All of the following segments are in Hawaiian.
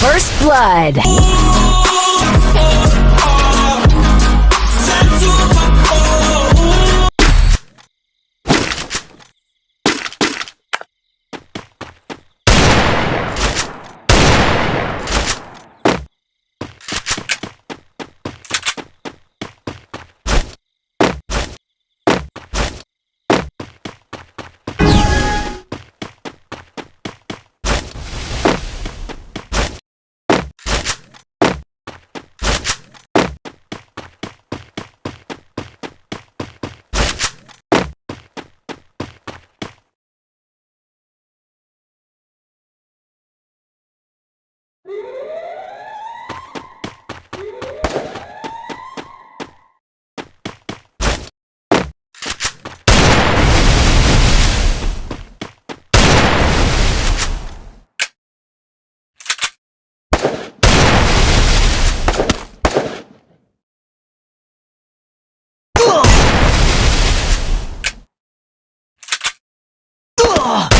First Blood. Ugh!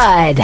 Blood.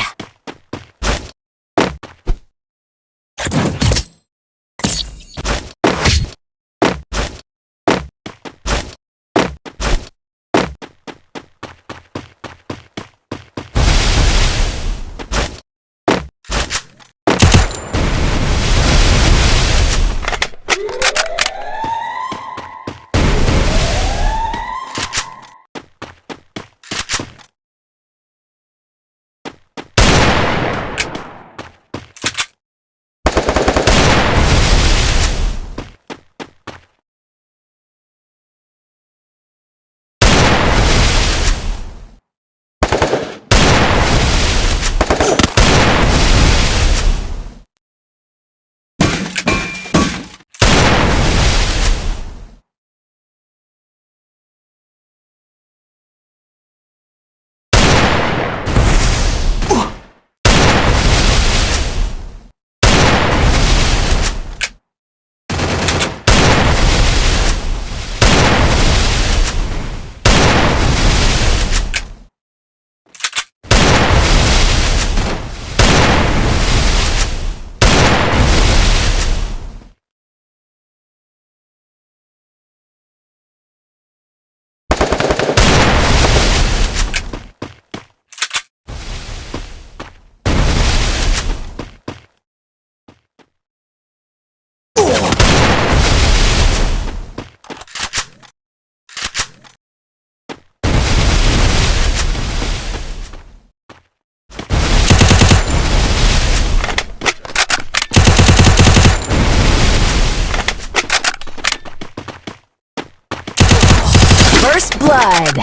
First blood.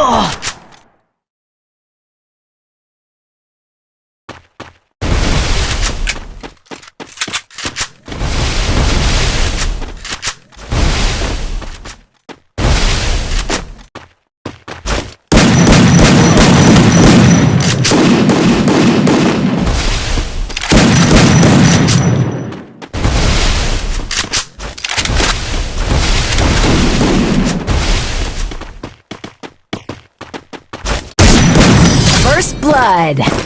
Ugh! Oh! dead.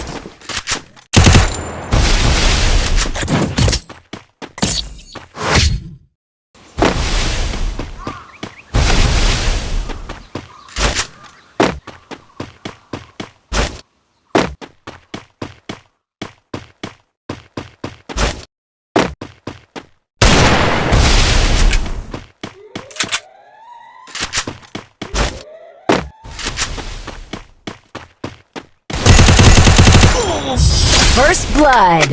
First Blood.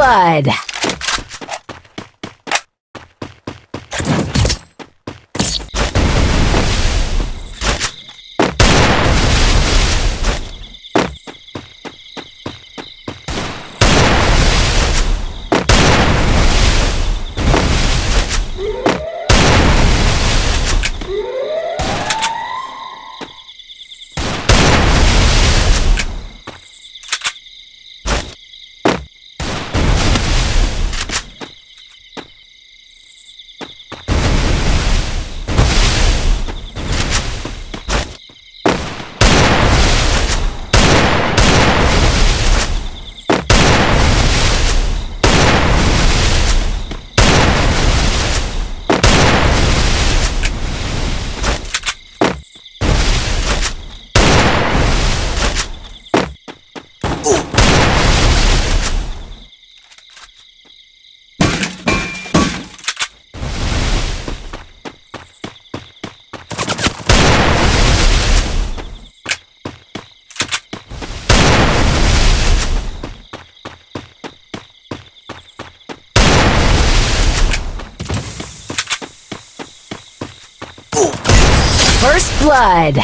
blood. First Blood.